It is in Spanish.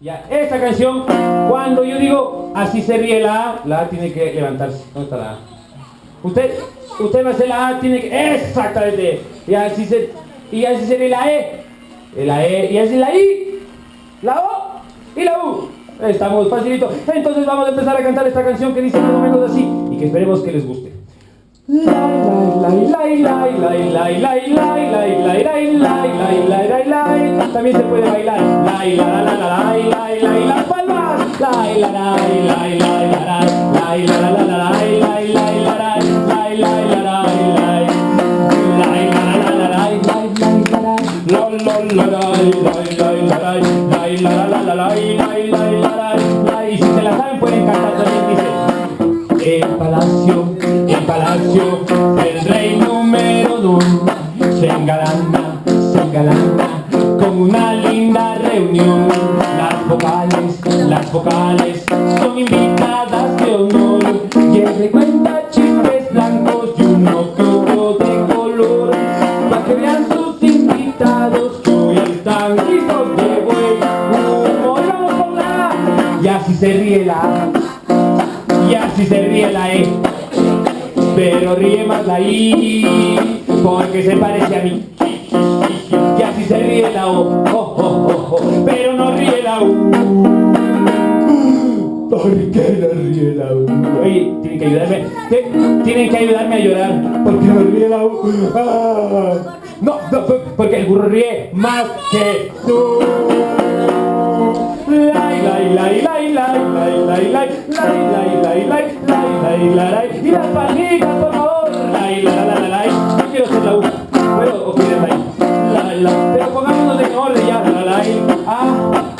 Ya, esta canción, cuando yo digo así se ríe la A, la A tiene que levantarse. ¿Dónde está la A? Usted, usted va a hacer la A, tiene que. Exactamente. Y así se. Y así se ríe la E. La E, y así la I, la O y la U. Estamos facilito. Entonces vamos a empezar a cantar esta canción que dice más o menos así y que esperemos que les guste también se puede bailar. La y la la la la la y la y la y las palmas. La y la la y la y la y la la y la la la la la y la y la y la la y la y la la y la y si se la saben pueden cantar también dice el palacio el palacio del rey número dos se engalana se engalana las vocales, las vocales son invitadas de honor. Y él cuenta chistes blancos y uno que otro de color Para que vean sus invitados. Que hoy están listos de buen. Y así se ríe la y así se ríe la E. Pero ríe más la I porque se parece a mí ríe la O oh, oh, oh, pero no ríe la U ¿por qué no ríe la U? oye, tienen que ayudarme tienen que ayudarme a llorar porque no ríe la U ah. no, no, porque el burro ríe más que tú Lai, lai, lai, lai, lai, lai, lai, lai, lai, lai, lai, lai, lai, lai, lai, y favor. Ah.